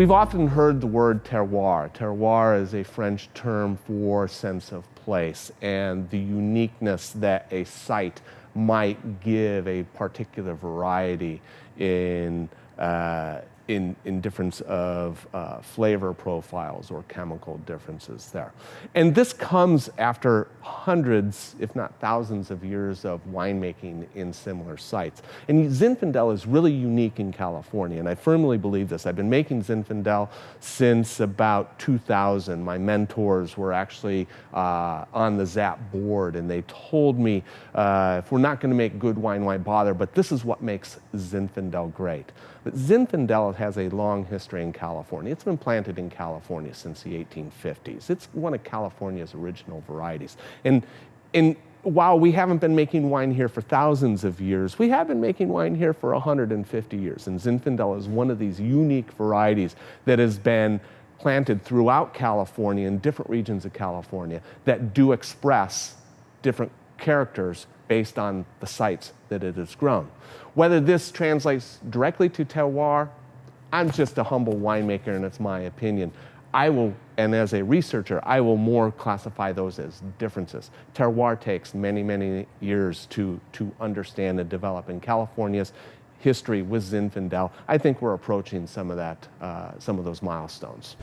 we've often heard the word terroir. Terroir is a French term for sense of place and the uniqueness that a site might give a particular variety in uh, in, in difference of uh, flavor profiles or chemical differences there. And this comes after hundreds, if not thousands of years of winemaking in similar sites. And Zinfandel is really unique in California, and I firmly believe this. I've been making Zinfandel since about 2000. My mentors were actually uh, on the ZAP board, and they told me, uh, if we're not gonna make good wine, why bother? But this is what makes Zinfandel great. But Zinfandel has a long history in California. It's been planted in California since the 1850s. It's one of California's original varieties. And, and while we haven't been making wine here for thousands of years, we have been making wine here for 150 years. And Zinfandel is one of these unique varieties that has been planted throughout California in different regions of California that do express different characters based on the sites that it has grown. Whether this translates directly to terroir, I'm just a humble winemaker and it's my opinion. I will, and as a researcher, I will more classify those as differences. Terroir takes many, many years to, to understand and develop. In California's history with Zinfandel, I think we're approaching some of that, uh, some of those milestones.